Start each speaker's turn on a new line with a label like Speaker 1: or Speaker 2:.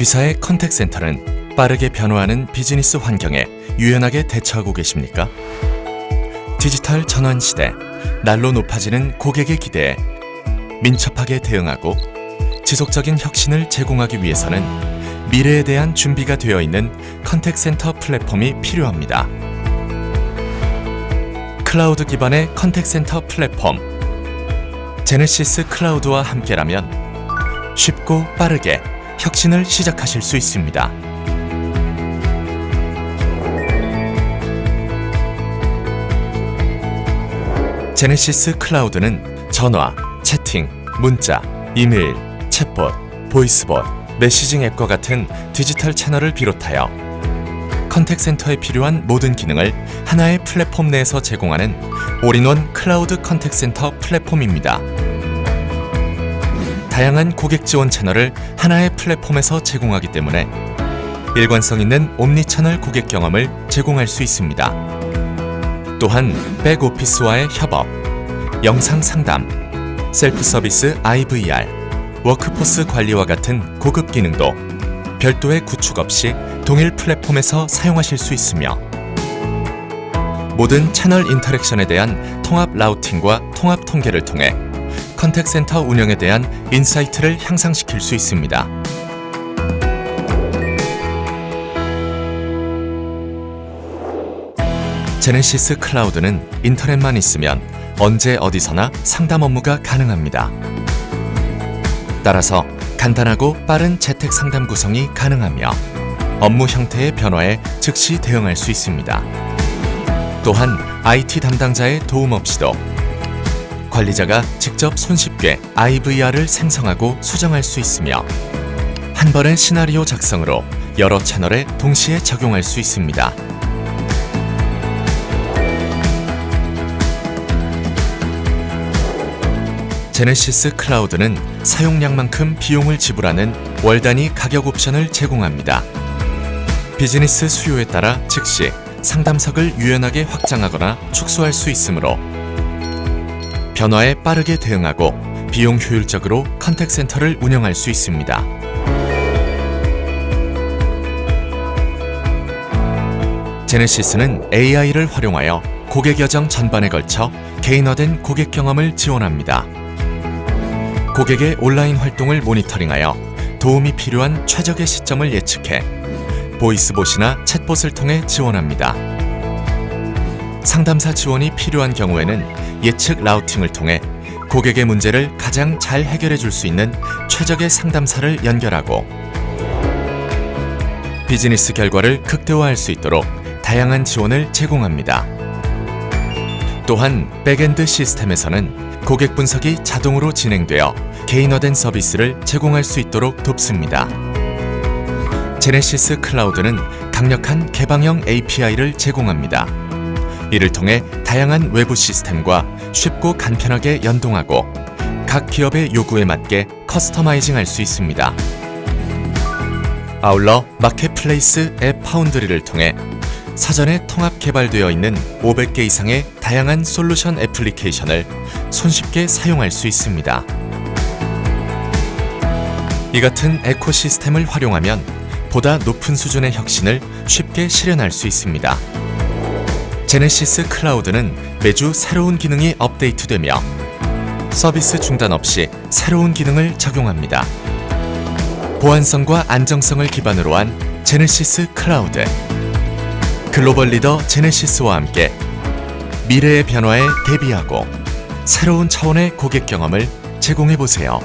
Speaker 1: 귀사의 contact center는 빠르게 변화하는 비즈니스 환경에 유연하게 대처하고 계십니까? 디지털 전환 시대, 날로 높아지는 고객의 기대에 민첩하게 대응하고 지속적인 혁신을 제공하기 위해서는 미래에 대한 준비가 되어 있는 contact center 플랫폼이 필요합니다. 클라우드 기반의 contact center 플랫폼 제네시스 클라우드와 함께라면 쉽고 빠르게 혁신을 시작하실 수 있습니다. 제네시스 클라우드는 전화, 채팅, 문자, 이메일, 챗봇, voicebot, messaging 앱과 같은 디지털 채널을 비롯하여 contact center에 필요한 모든 기능을 하나의 플랫폼 내에서 제공하는 all-in-one cloud contact center 플랫폼입니다. 다양한 고객 지원 채널을 하나의 플랫폼에서 제공하기 때문에 일관성 있는 omni channel 고객 경험을 제공할 수 있습니다. 또한 back office와의 협업, 영상 상담, 셀프 서비스 IVR, workforce 관리와 같은 고급 기능도 별도의 구축 없이 동일 플랫폼에서 사용하실 수 있으며 모든 채널 interaction에 대한 통합 routing과 통합 통계를 통해 contact center 운영에 대한 insight를 향상시킬 수 있습니다. 제네시스 클라우드는 인터넷만 있으면 언제 어디서나 상담 업무가 가능합니다. 따라서 간단하고 빠른 재택 상담 구성이 가능하며 업무 형태의 변화에 즉시 대응할 수 있습니다. 또한 IT 담당자의 도움 없이도 관리자가 직접 손쉽게 IVR을 생성하고 수정할 수 있으며 한 번의 시나리오 작성으로 여러 채널에 동시에 적용할 수 있습니다. 제네시스 클라우드는 사용량만큼 비용을 지불하는 월 단위 가격 옵션을 제공합니다. 비즈니스 수요에 따라 즉시 상담석을 유연하게 확장하거나 축소할 수 있으므로 변화에 빠르게 대응하고 비용 효율적으로 contact center를 운영할 수 있습니다. 제네시스는 AI를 활용하여 고객 여정 전반에 걸쳐 개인화된 고객 경험을 지원합니다. 고객의 온라인 활동을 모니터링하여 도움이 필요한 최적의 시점을 예측해 보이스봇이나 챗봇을 통해 지원합니다. 상담사 지원이 필요한 경우에는 예측 라우팅을 통해 고객의 문제를 가장 잘 해결해 줄 수 있는 최적의 상담사를 연결하고 비즈니스 결과를 극대화할 수 있도록 다양한 지원을 제공합니다. 또한 backend 시스템에서는 고객 분석이 자동으로 진행되어 개인화된 서비스를 제공할 수 있도록 돕습니다. 제네시스 클라우드는 강력한 개방형 API를 제공합니다. 이를 통해 다양한 외부 시스템과 쉽고 간편하게 연동하고 각 기업의 요구에 맞게 customizing 할 수 있습니다. 아울러 marketplace AppFoundry를 통해 사전에 통합 개발되어 있는 500개 이상의 다양한 솔루션 애플리케이션을 손쉽게 사용할 수 있습니다. 이 같은 ecosystem을 활용하면 보다 높은 수준의 혁신을 쉽게 실현할 수 있습니다. 제네시스 클라우드는 매주 새로운 기능이 업데이트되며 서비스 중단 없이 새로운 기능을 적용합니다. 보안성과 안정성을 기반으로 한 제네시스 클라우드. 글로벌 리더 제네시스와 함께 미래의 변화에 대비하고 새로운 차원의 고객 경험을 제공해 보세요.